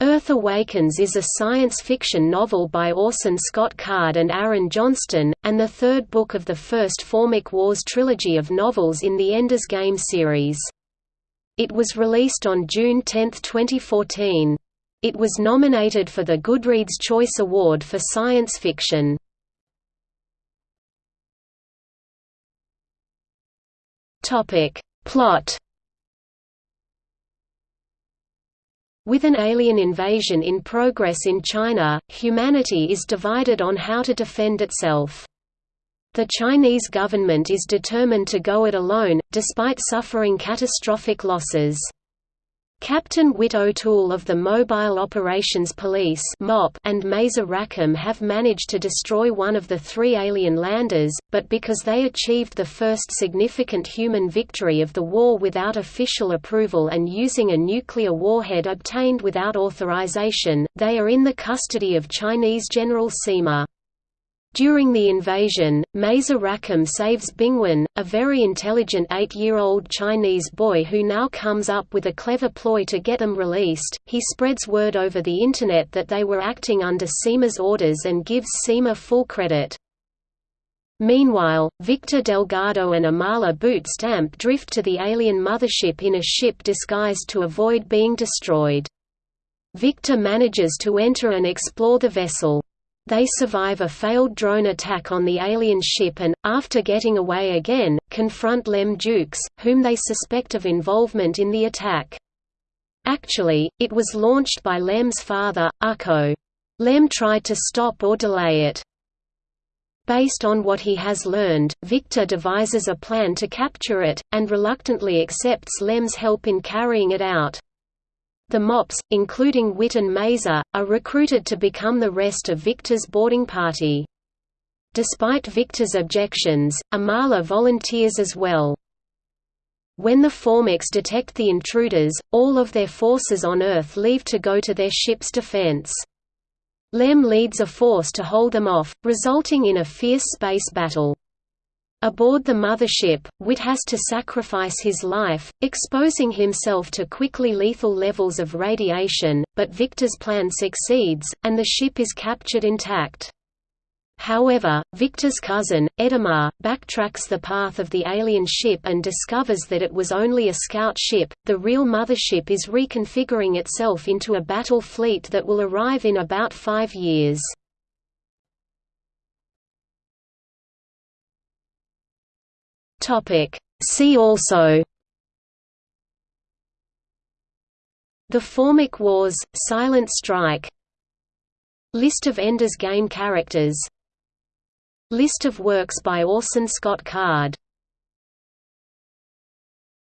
Earth Awakens is a science fiction novel by Orson Scott Card and Aaron Johnston, and the third book of the first Formic Wars trilogy of novels in the Ender's Game series. It was released on June 10, 2014. It was nominated for the Goodreads Choice Award for Science Fiction. Plot With an alien invasion in progress in China, humanity is divided on how to defend itself. The Chinese government is determined to go it alone, despite suffering catastrophic losses. Captain Whit O'Toole of the Mobile Operations Police and Mazer Rackham have managed to destroy one of the three alien landers, but because they achieved the first significant human victory of the war without official approval and using a nuclear warhead obtained without authorization, they are in the custody of Chinese General Sima. During the invasion, Mazer Rackham saves Bingwen, a very intelligent eight-year-old Chinese boy who now comes up with a clever ploy to get them released. He spreads word over the Internet that they were acting under Sima's orders and gives Sima full credit. Meanwhile, Victor Delgado and Imala Bootstamp drift to the alien mothership in a ship disguised to avoid being destroyed. Victor manages to enter and explore the vessel. They survive a failed drone attack on the alien ship and, after getting away again, confront Lem Jukes, whom they suspect of involvement in the attack. Actually, it was launched by Lem's father, Ukko. Lem tried to stop or delay it. Based on what he has learned, Victor devises a plan to capture it, and reluctantly accepts Lem's help in carrying it out. The MOPS, including Whit and Mazer, are recruited to become the rest of Victor's boarding party. Despite Victor's objections, Imala volunteers as well. When the Formics detect the intruders, all of their forces on Earth leave to go to their ship's defense. Lem leads a force to hold them off, resulting in a fierce space battle. Aboard the mothership, Whit has to sacrifice his life, exposing himself to quickly lethal levels of radiation, but Victor's plan succeeds, and the ship is captured intact. However, Victor's cousin, Edimar, backtracks the path of the alien ship and discovers that it was only a scout ship. The real mothership is reconfiguring itself into a battle fleet that will arrive in about five years. Topic. See also The Formic Wars, Silent Strike List of Ender's Game characters List of works by Orson Scott Card